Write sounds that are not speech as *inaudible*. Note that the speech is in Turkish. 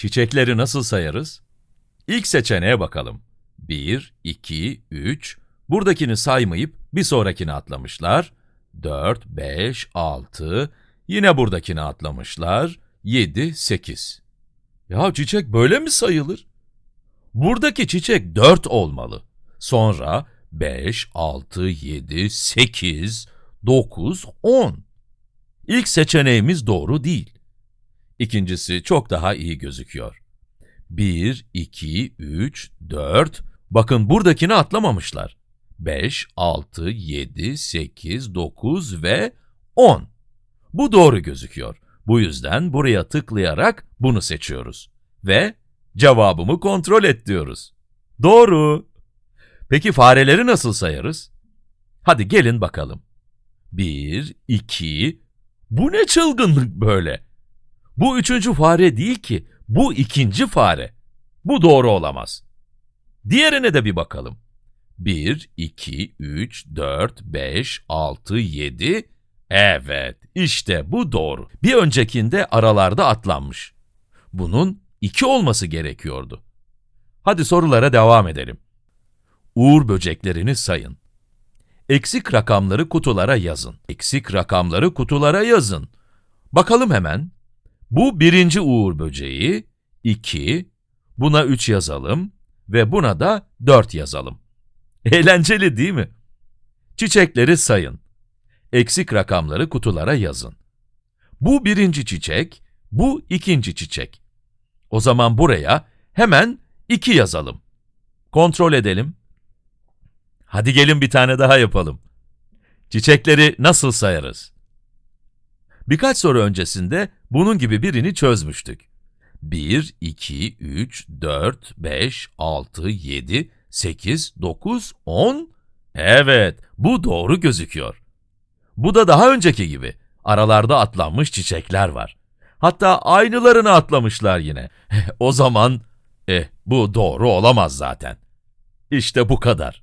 Çiçekleri nasıl sayarız? İlk seçeneğe bakalım. 1, 2, 3. Buradakini saymayıp bir sonrakini atlamışlar. 4, 5, 6. Yine buradakini atlamışlar. 7, 8. Ya çiçek böyle mi sayılır? Buradaki çiçek 4 olmalı. Sonra 5, 6, 7, 8, 9, 10. İlk seçeneğimiz doğru değil. İkincisi çok daha iyi gözüküyor. 1, 2, 3, 4. Bakın buradakini atlamamışlar. 5, 6, 7, 8, 9 ve 10. Bu doğru gözüküyor. Bu yüzden buraya tıklayarak bunu seçiyoruz. Ve cevabımı kontrol et diyoruz. Doğru. Peki fareleri nasıl sayarız? Hadi gelin bakalım. 1, 2, bu ne çılgınlık böyle? Bu üçüncü fare değil ki, bu ikinci fare. Bu doğru olamaz. Diğerine de bir bakalım. 1, 2, 3, 4, 5, 6, 7. Evet, işte bu doğru. Bir öncekinde aralarda atlanmış. Bunun 2 olması gerekiyordu. Hadi sorulara devam edelim. Uğur böceklerini sayın. Eksik rakamları kutulara yazın. Eksik rakamları kutulara yazın. Bakalım hemen. Bu birinci uğur böceği, 2, buna 3 yazalım ve buna da 4 yazalım. *laughs* Eğlenceli değil mi? Çiçekleri sayın. Eksik rakamları kutulara yazın. Bu birinci çiçek, bu ikinci çiçek. O zaman buraya hemen 2 yazalım. Kontrol edelim. Hadi gelin bir tane daha yapalım. Çiçekleri nasıl sayarız? Birkaç soru öncesinde bunun gibi birini çözmüştük. 1, 2, 3, 4, 5, 6, 7, 8, 9, 10. Evet, bu doğru gözüküyor. Bu da daha önceki gibi. Aralarda atlanmış çiçekler var. Hatta aynılarını atlamışlar yine. *laughs* o zaman, eh bu doğru olamaz zaten. İşte bu kadar.